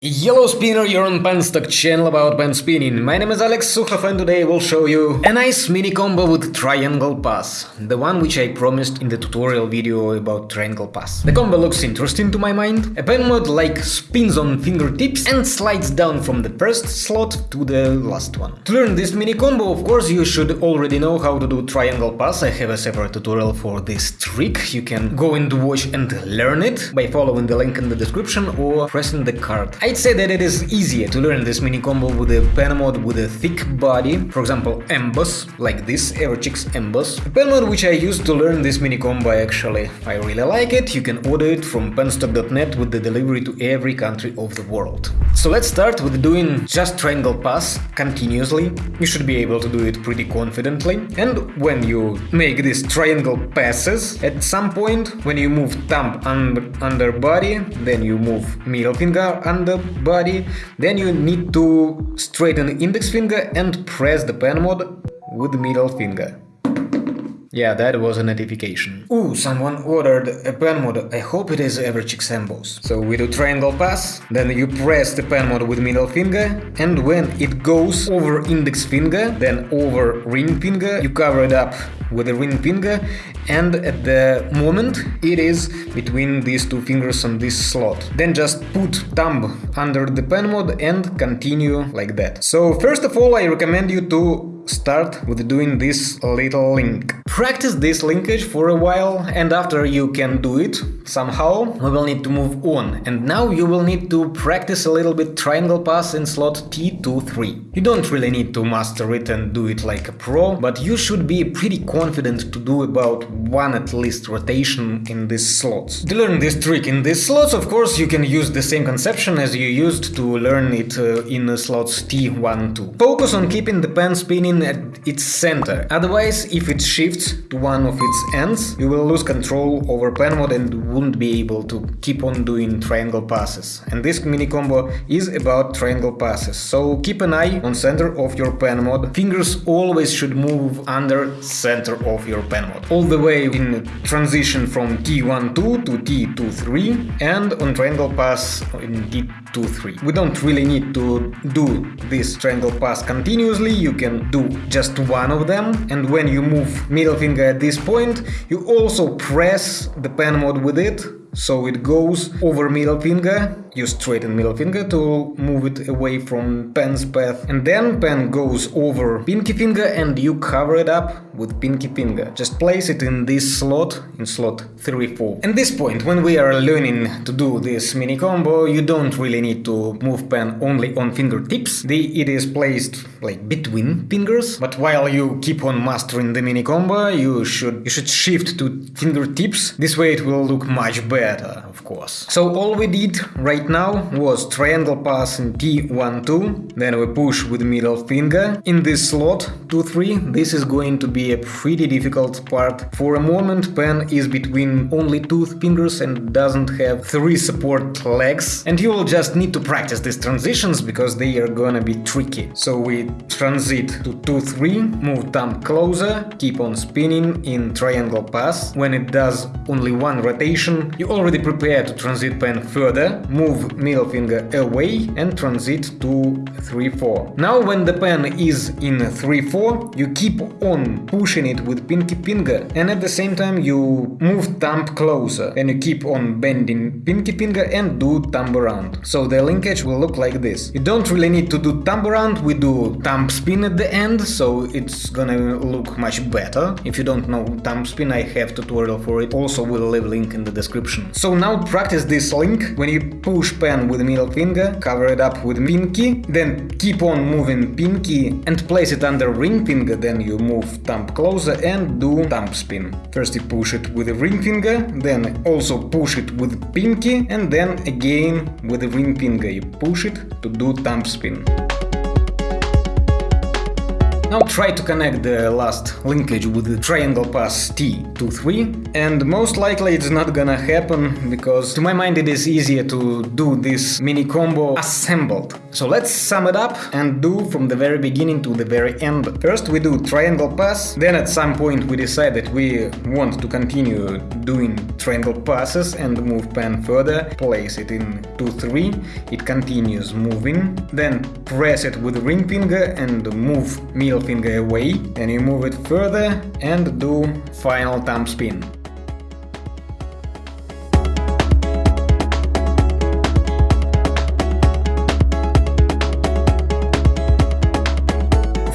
Yellow Spinner, you're on Penstock channel about pen spinning. My name is Alex Sukhov and today I will show you a nice mini combo with triangle pass, the one which I promised in the tutorial video about triangle pass. The combo looks interesting to my mind. A pen mod like spins on fingertips and slides down from the first slot to the last one. To learn this mini combo, of course, you should already know how to do triangle pass. I have a separate tutorial for this trick. You can go and watch and learn it by following the link in the description or pressing the card. I'd say that it is easier to learn this mini combo with a pen mod with a thick body, for example Emboss, like this Everchix Emboss. A pen mod which I used to learn this mini combo actually. I really like it, you can order it from penstock.net with the delivery to every country of the world. So let's start with doing just triangle pass continuously. You should be able to do it pretty confidently. And when you make these triangle passes, at some point when you move thumb under, under body, then you move middle finger under body, then you need to straighten index finger and press the pen mod with middle finger. Yeah, that was a notification. Ooh, someone ordered a pen mod. I hope it is average Emboss. So we do triangle pass, then you press the pen mod with middle finger, and when it goes over index finger, then over ring finger, you cover it up with the ring finger, and at the moment it is between these two fingers on this slot. Then just put thumb under the pen mod and continue like that. So first of all I recommend you to start with doing this little link. Practice this linkage for a while and after you can do it somehow we will need to move on and now you will need to practice a little bit triangle pass in slot T2-3. You don't really need to master it and do it like a pro, but you should be pretty confident to do about one at least rotation in these slots. To learn this trick in these slots, of course, you can use the same conception as you used to learn it uh, in slots T1-2. Focus on keeping the pen spinning at its center, otherwise if it shifts to one of its ends, you will lose control over pen mod and won't be able to keep on doing triangle passes. And this mini combo is about triangle passes, so keep an eye on center of your pen mod. Fingers always should move under center of your pen mod. All the way in transition from T12 to T23 and on triangle pass in T23. We don't really need to do this triangle pass continuously, you can do just one of them and when you move middle finger at this point. You also press the pen mod with it so it goes over middle finger, you straighten middle finger to move it away from pen's path, and then pen goes over pinky finger and you cover it up with pinky finger. Just place it in this slot, in slot 3-4. At this point, when we are learning to do this mini combo, you don't really need to move pen only on fingertips, the, it is placed like between fingers, but while you keep on mastering the mini combo, you should, you should shift to fingertips, this way it will look much better of course. So all we did right now was triangle pass in T1-2, then we push with middle finger. In this slot 2-3, this is going to be a pretty difficult part. For a moment pen is between only two fingers and doesn't have three support legs. And you will just need to practice these transitions because they are gonna be tricky. So we transit to 2-3, move thumb closer, keep on spinning in triangle pass. When it does only one rotation, you already prepare to transit pen further, move middle finger away and transit to 3-4. Now when the pen is in 3-4, you keep on pushing it with pinky finger and at the same time you move thumb closer and you keep on bending pinky finger and do thumb around. So the linkage will look like this. You don't really need to do thumb around, we do thumb spin at the end, so it's gonna look much better. If you don't know thumb spin, I have tutorial for it, also will leave link in the description. So now practice this link. When you push pen with middle finger, cover it up with pinky, then keep on moving pinky and place it under ring finger, then you move thumb closer and do thumb spin. First you push it with the ring finger, then also push it with pinky and then again with the ring finger you push it to do thumb spin. Now try to connect the last linkage with the triangle pass T23 and most likely it's not gonna happen because to my mind it is easier to do this mini combo assembled. So let's sum it up and do from the very beginning to the very end. First we do triangle pass, then at some point we decide that we want to continue doing triangle passes and move pen further, place it in 2-3, it continues moving, then press it with ring finger and move middle finger away, and you move it further and do final thumb spin.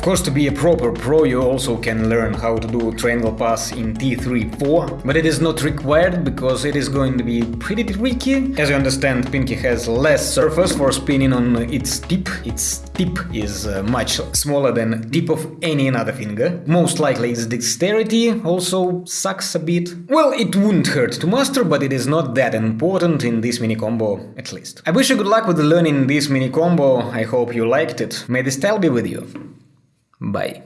Course, to be a proper pro, you also can learn how to do triangle pass in T3-4, but it is not required because it is going to be pretty tricky. As you understand, Pinky has less surface for spinning on its tip. Its tip is uh, much smaller than tip of any other finger. Most likely its dexterity also sucks a bit. Well, it wouldn't hurt to master, but it is not that important in this mini combo, at least. I wish you good luck with learning this mini combo, I hope you liked it. May the style be with you. Bye.